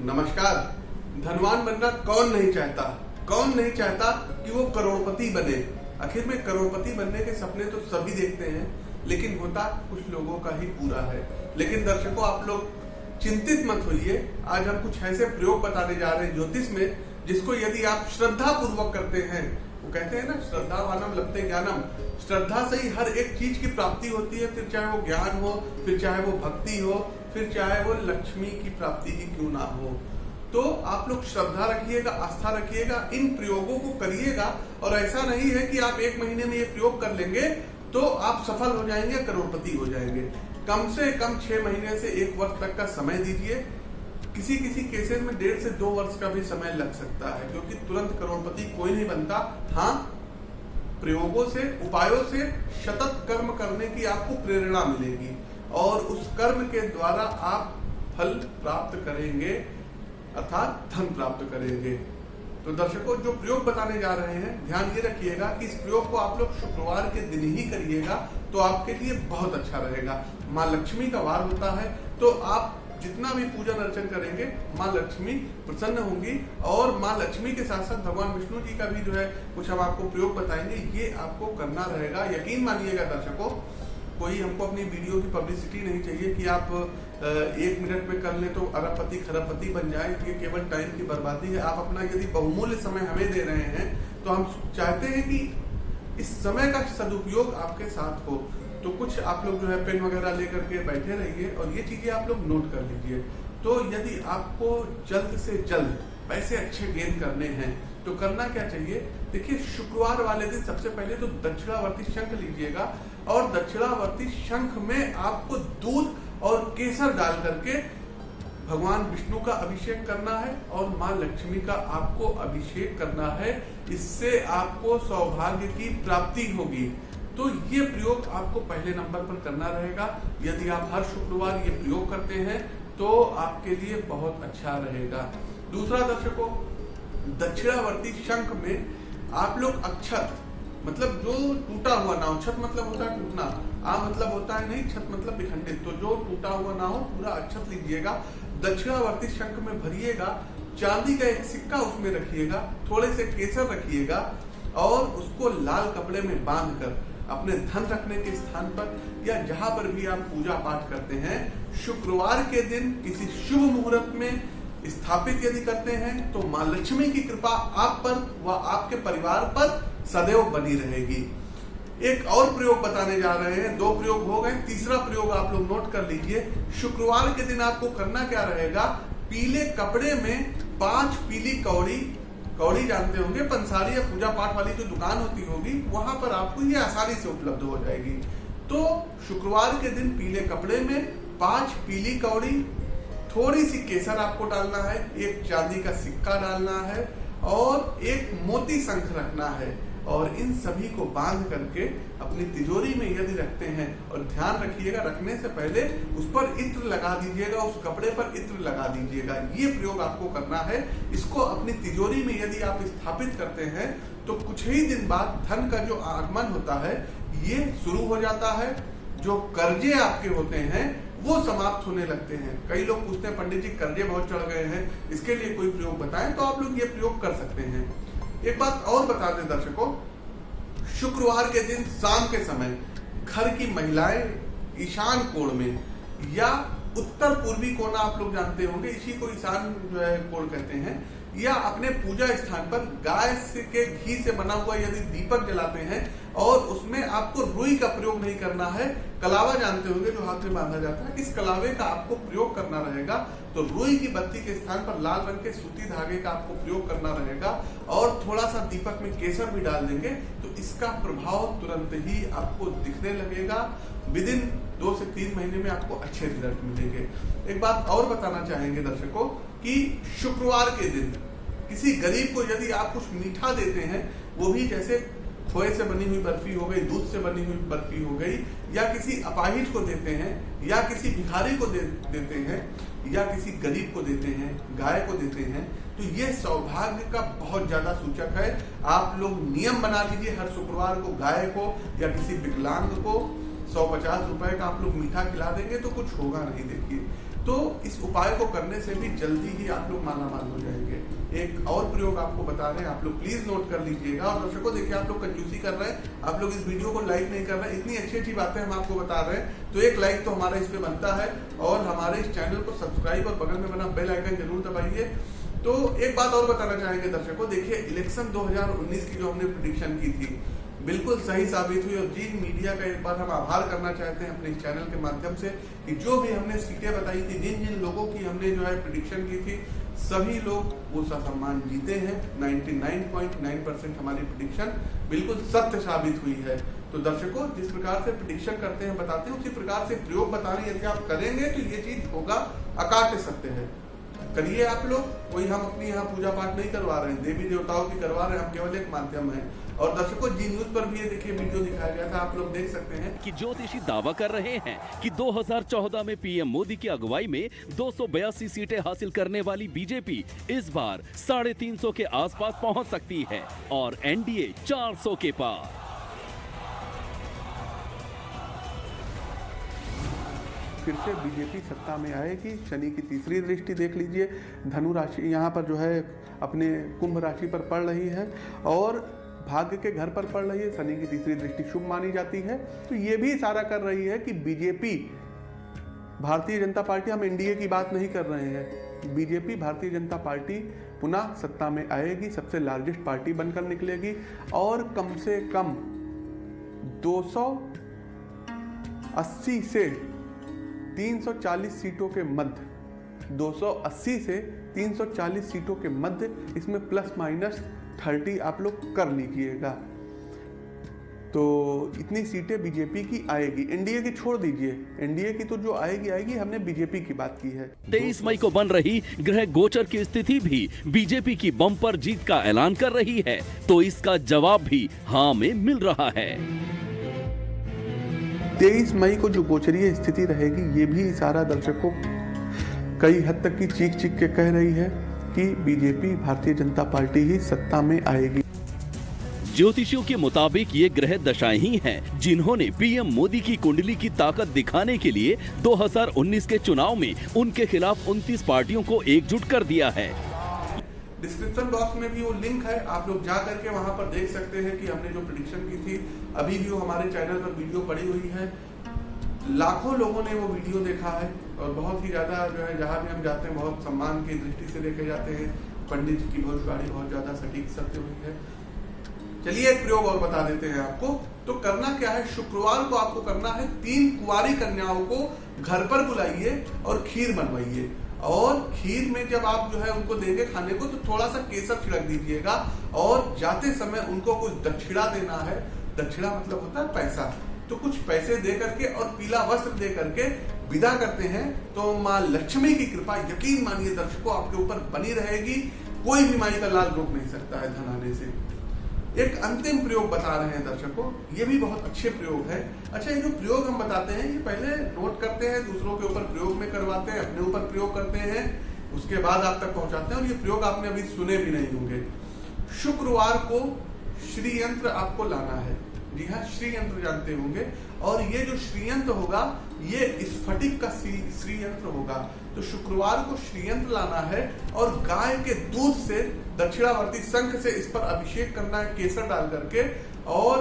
नमस्कार। धनवान बनना कौन नहीं चाहता? कौन नहीं चाहता कि वो करोड़पति बने? आखिर में करोड़पति बनने के सपने तो सभी देखते हैं, लेकिन होता कुछ लोगों का ही पूरा है। लेकिन दर्शकों, आप लोग चिंतित मत होइए। आज हम कुछ ऐसे प्रयोग बताने जा रहे हैं ज्योतिष में, जिसको यदि आप श्रद्धा पूर्वक करते हैं, वो कहते हैं ना श्रद्धा वानम लगते ज्ञानम। श्रद्धा से ही हर एक चीज़ की प्राप्ति होती है, फिर चाहे वो ज्ञान हो, फिर चाहे वो भक्ति हो फिर चाहे वो लक्ष्मी की प्राप्ति ही क्यों ना हो। तो आप लोग श्रद्धा रखिएगा, आस्था रखिएगा, इन प्रयोगों को करिएगा, और ऐसा नहीं है कि आप एक महीने में ये प्रयोग कर लेंगे तो आप सफल हो जाएँगे, करोड़पति हो जाएँगे। कम से कम छह महीने से एक वर्ष तक का समय दीजिए। किसी किसी केसेस में डेढ़ से दो वर्ष का भी समय लग सकता है, क्योंकि तुरंत करोड़पति कोई नहीं बनता। हाँ प्रयोगों से, उपायों से शतत कर्म करने की आपको प्रेरणा मिलेगी। और उस कर्म के द्वारा आप फल प्राप्त करेंगे, अर्थात धन प्राप्त करेंगे। तो दर्शकों, जो प्रयोग बताने जा रहे हैं, ध्यान ये रखिएगा कि इस प्रयोग को आप लोग शुक्रवार के दिन ही करिएगा तो आपके लिए बहुत अच्छा रहेगा। माँ लक्ष्मी का वार होता है तो आप जितना भी पूजन अर्चन करेंगे, माँ लक्ष्मी प्रसन्न होंगी, और माँ लक्ष्मी के साथ साथ भगवान विष्णु जी का भी जो है, कुछ हम आपको प्रयोग बताएँगे, ये आपको करना रहेगा। यकीन मानिएगा दर्शकों कोई हमको अपनी वीडियो की पब्लिसिटी नहीं चाहिए कि आप एक मिनट में कर ले तो अरबपति खरबपति बन जाए, ये केवल टाइम की बर्बादी है। आप अपना यदि बहुमूल्य समय हमें दे रहे हैं तो हम चाहते हैं कि इस समय का सदुपयोग आपके साथ हो। तो कुछ आप लोग जो है पेन वगैरह लेकर के बैठे रहिए और ये चीज़ें आप लोग नोट कर लीजिए। तो यदि आपको जल्द से जल्द पैसे अच्छे गेन करने हैं तो करना क्या चाहिए? देखिए, शुक्रवार वाले दिन सबसे पहले तो दक्षिणावर्ती शंख लीजिएगा और दक्षिणावर्ती शंख में आपको दूध और केसर डाल करके भगवान विष्णु का अभिषेक करना है और माँ लक्ष्मी का आपको अभिषेक करना है। इससे आपको सौभाग्य की प्राप्ति होगी। तो ये प्रयोग आपको पहले नंबर पर करना रहेगा। यदि आप हर शुक्रवार ये प्रयोग करते हैं तो आपके लिए बहुत अच्छा रहेगा। दूसरा दर्शकों दक्षिणावर्ती शंख में आप लोग अक्षत मतलब जो टूटा हुआ ना हो छत मतलब होता है टूटना, आ मतलब होता है नहीं, छत मतलब विखंडित तो जो टूटा हुआ ना हो, पूरा अक्षत लीजिएगा, दक्षिणावर्ती शंख में भरिएगा, चांदी का एक सिक्का उसमें रखिएगा, थोड़े से केसर रखिएगा, और उसको लाल कपड़े में बाँध कर अपने धन रखने के स्थान पर, या जहाँ पर भी आप पूजा पाठ करते हैं, शुक्रवार के दिन किसी शुभ मुहूर्त में स्थापित यदि करते हैं तो माँ लक्ष्मी की कृपा आप पर व आपके परिवार पर सदैव बनी रहेगी। एक और प्रयोग बताने जा रहे हैं। दो प्रयोग हो गए। तीसरा प्रयोग आप लोग नोट कर लीजिए। शुक्रवार के दिन आपको करना क्या रहेगा? पीले कपड़े में पाँच पीली कौड़ी कौड़ी जानते होंगे, पंसारी या पूजा पाठ वाली जो दुकान होती होगी, वहाँ पर आपको ये आसानी से उपलब्ध हो जाएगी। तो शुक्रवार के दिन पीले कपड़े में पाँच पीली कौड़ी थोड़ी सी केसर आपको डालना है, एक चांदी का सिक्का डालना है और एक मोती शंख रखना है। और इन सभी को बाँध करके अपनी तिजोरी में यदि रखते हैं और ध्यान रखिएगा, रखने से पहले उस पर इत्र लगा दीजिएगा, उस कपड़े पर इत्र लगा दीजिएगा। ये प्रयोग आपको करना है। इसको अपनी तिजोरी में यदि आप स्थापित करते हैं तो कुछ ही दिन बाद धन का जो आगमन होता है, ये शुरू हो जाता है। जो कर्जे आपके होते हैं वो समाप्त होने लगते हैं। कई लोग पूछते हैं, पंडित जी, कर्जे बहुत चढ़ गए हैं, इसके लिए कोई प्रयोग बताएँ? तो आप लोग ये प्रयोग कर सकते हैं। एक बात और बता दें दर्शकों, शुक्रवार के दिन, शाम के समय, घर की महिलाएँ ईशान कोण में या उत्तर पूर्वी कोना आप लोग जानते होंगे, इसी को ईशान, जो है, कोण कहते हैं या अपने पूजा स्थान पर गाय के घी से बना हुआ यदि दीपक जलाते हैं और उसमें आपको रुई का प्रयोग नहीं करना है, कलावा जानते होंगे जो हाथ में बांधा जाता है, इस कलावे का आपको प्रयोग करना रहेगा। तो रुई की बत्ती के स्थान पर लाल रंग के सूती धागे का आपको प्रयोग करना रहेगा और थोड़ा सा दीपक में केसर भी डाल देंगे तो इसका प्रभाव तुरंत ही आपको दिखने लगेगा। विद इन दो से तीन महीने में आपको अच्छे रिज़ल्ट मिलेंगे। एक बात और बताना चाहेंगे दर्शकों, कि शुक्रवार के दिन किसी गरीब को यदि आप कुछ मीठा देते हैं वो भी जैसे खोए से बनी हुई बर्फ़ी हो गई दूध से बनी हुई बर्फ़ी हो गई या किसी अपाहिज को देते हैं या किसी भिखारी को दे, देते हैं या किसी गरीब को देते हैं गाय को देते हैं तो ये सौभाग्य का बहुत ज़्यादा सूचक है। आप लोग नियम बना लीजिए हर शुक्रवार को गाय को या किसी विकलांग को। सौ पचास रुपए का आप लोग मीठा खिला देंगे तो कुछ होगा नहीं देखिए। तो इस उपाय को करने से भी जल्दी ही आप लोग मालामाल हो जाएँगे। एक और प्रयोग आपको बता रहे हैं, आप लोग प्लीज़ नोट कर लीजिएगा। और दर्शकों, देखिए, आप लोग कंजूसी कर रहे हैं। आप लोग इस वीडियो को लाइक नहीं कर रहे इतनी अच्छी अच्छी बातें हम आपको बता रहे हैं। तो एक लाइक तो हमारा इस बनता है। और हमारे इस चैनल को सब्सक्राइब और बगल में बना बेल आइकन ज़रूर दबाइए। तो एक बात और बताना चाहेंगे दर्शकों, देखिए इलेक्शन 2019 की जो हमने प्रिडिक्शन की थी बिल्कुल सही साबित हुई और जी मीडिया का एक बार हम आभार करना चाहते हैं अपने चैनल के माध्यम से कि जो भी हमने सीटें बताई थी, जिन जिन लोगों की हमने जो है प्रिडिक्शन की थी, सभी लोग वो सम्मान जीते हैं। 99.9 परसेंट हमारी प्रिडिक्शन बिल्कुल सत्य साबित हुई है। तो दर्शकों, जिस प्रकार से प्रिडिक्शन करते हैं, बताते हैं, उसी प्रकार से प्रयोग बताने यदि आप करेंगे तो ये चीज़ होगा, अकाट्य सत्य है। करिए आप लोग, कोई हम अपनी यहाँ पूजा पाठ नहीं करवा रहे हैं, देवी देवताओं की करवा रहे हैं, हम केवल एक माध्यम है। और दर्शकों, जी न्यूज़ पर भी ये देखिए, वीडियो दिखाया गया था, आप लोग देख सकते हैं। कि ज्योतिषी दावा कर रहे हैं कि 2014 में पीएम मोदी की अगुवाई में दो सौ बयासी सीटें हासिल करने वाली बीजेपी इस बार साढ़े तीन के आसपास पहुँच सकती है और एनडीए 400 के पार। फिर से बीजेपी सत्ता में आएगी शनि की तीसरी दृष्टि देख लीजिए। धनु राशि यहाँ पर जो है अपने कुंभ राशि पर पड़ रही है और भाग्य के घर पर पड़ रही है। शनि की तीसरी दृष्टि शुभ मानी जाती है। तो ये भी इशारा कर रही है कि बीजेपी भारतीय जनता पार्टी, हम एनडीए की बात नहीं कर रहे हैं। बीजेपी भारतीय जनता पार्टी पुनः सत्ता में आएगी, सबसे लार्जेस्ट पार्टी बनकर निकलेगी और कम से कम 280 से 340 सीटों के मध्य 280 से 340 सीटों के मध्य, इसमें प्लस माइनस 30 आप लोग कर लीजिएगा। तो इतनी सीटें बीजेपी की आएगी। एनडीए की छोड़ दीजिए। एनडीए की तो जो आएगी आएगी। हमने बीजेपी की बात की है। तेईस मई को बन रही ग्रह गोचर की स्थिति भी बीजेपी की बम्पर जीत का ऐलान कर रही है। तो इसका जवाब भी हाँ में मिल रहा है। तेईस मई को जो गोचरीय स्थिति रहेगी, ये भी इशारा दर्शकों, कई हद तक की चीख चीख के कह रही है कि बीजेपी, भारतीय जनता पार्टी ही सत्ता में आएगी। ज्योतिषियों के मुताबिक ये ग्रह दशाएँ ही हैं, जिन्होंने पीएम मोदी की कुंडली की ताकत दिखाने के लिए 2019 के चुनाव में उनके खिलाफ 29 पार्टियों को एकजुट कर दिया है। डिस्क्रिप्शन बॉक्स में भी वो लिंक है, आप लोग जा करके वहाँ पर देख सकते हैं कि हमने जो प्रिडिक्शन की थी, अभी भी वो हमारे चैनल पर वीडियो पड़ी हुई है। लाखों लोगों ने वो वीडियो देखा है और बहुत ही ज़्यादा जो है, जहाँ भी हम जाते हैं, बहुत सम्मान की दृष्टि से देखे जाते हैं। पंडित जी की भविष्यवाणी बहुत ज़्यादा सटीक सत्य हुई है। चलिए एक प्रयोग और बता देते हैं आपको। तो करना क्या है? शुक्रवार को आपको करना है, तीन कुआरी कन्याओं को घर पर बुलाइए और खीर बनवाइए। और खीर में जब आप जो है उनको देंगे खाने को तो थोड़ा सा केसर छिड़क दीजिएगा और जाते समय उनको कुछ दक्षिणा देना है। दक्षिणा मतलब होता है पैसा। तो कुछ पैसे दे करके और पीला वस्त्र दे करके विदा करते हैं। तो माँ लक्ष्मी की कृपा यकीन मानिए, दर्शकों, आपके ऊपर बनी रहेगी। कोई माई का लाल रोक नहीं सकता है धन आने से। एक अंतिम प्रयोग बता रहे हैं दर्शकों। ये भी बहुत अच्छे प्रयोग है। अच्छा ये जो प्रयोग हम बताते हैं, ये पहले नोट करते हैं, दूसरों के ऊपर प्रयोग में करवाते हैं, अपने ऊपर प्रयोग करते हैं, उसके बाद आप तक पहुंचाते हैं, और ये प्रयोग आपने अभी सुने भी नहीं होंगे। शुक्रवार को श्री यंत्र आपको लाना है। जी हाँ श्रीयंत्र जानते होंगे। और ये जो श्रीयंत्र होगा ये स्फटिक का श्रीयंत्र होगा। तो शुक्रवार को श्रीयंत्र लाना है और गाय के दूध से दक्षिणावर्ती संख से इस पर अभिषेक करना है, केसर डाल करके। और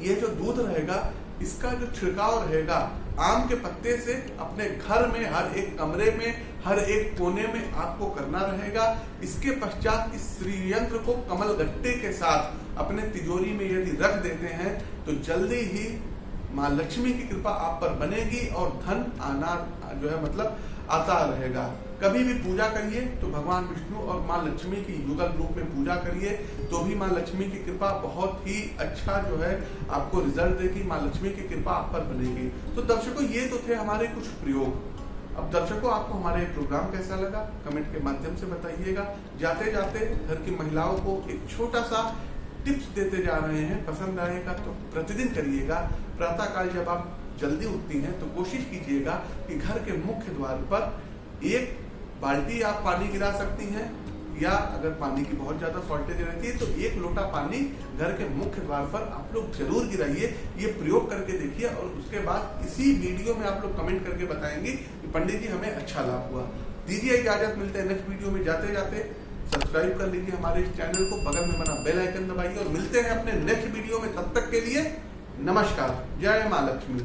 ये जो दूध रहेगा, इसका जो छिड़काव रहेगा, आम के पत्ते से अपने घर में, हर एक कमरे में, हर एक कोने में आपको करना रहेगा। इसके पश्चात इस श्रीयंत्र को कमल गट्टे के साथ अपने तिजोरी में यदि रख देते हैं तो जल्दी ही माँ लक्ष्मी की कृपा आप पर बनेगी और धन आना जो है मतलब आता रहेगा। कभी भी पूजा करिए तो भगवान विष्णु और माँ लक्ष्मी की युगल रूप में पूजा करिए तो भी माँ लक्ष्मी की कृपा बहुत ही अच्छा जो है आपको रिज़ल्ट देगी, माँ लक्ष्मी की कृपा आप पर बनेगी। तो दर्शकों, ये तो थे हमारे कुछ प्रयोग। अब दर्शकों, आपको हमारे प्रोग्राम कैसा लगा? कमेंट के माध्यम से बताइएगा। जाते जाते घर की महिलाओं को एक छोटा सा टिप्स देते जा रहे हैं। पसंद आएगा तो प्रतिदिन करिएगा। प्रातः काल जब आप जल्दी उठती हैं तो कोशिश कीजिएगा कि घर के मुख्य द्वार पर एक बाल्टी आप पानी गिरा सकती हैं, या अगर पानी की बहुत ज़्यादा शॉर्टेज रहती है तो एक लोटा पानी घर के मुख्य द्वार पर आप लोग ज़रूर गिराइए। ये प्रयोग करके देखिए और उसके बाद इसी वीडियो में आप लोग कमेंट करके बताएँगे कि पंडित जी, हमें अच्छा लाभ हुआ। दीजिए इजाज़त, मिलते हैं नेक्स्ट वीडियो में। जाते जाते सब्सक्राइब कर लीजिए हमारे इस चैनल को। बगल में बना बेल आइकन दबाइए और मिलते हैं अपने नेक्स्ट वीडियो में। तब तक के लिए नमस्कार जय माँ लक्ष्मी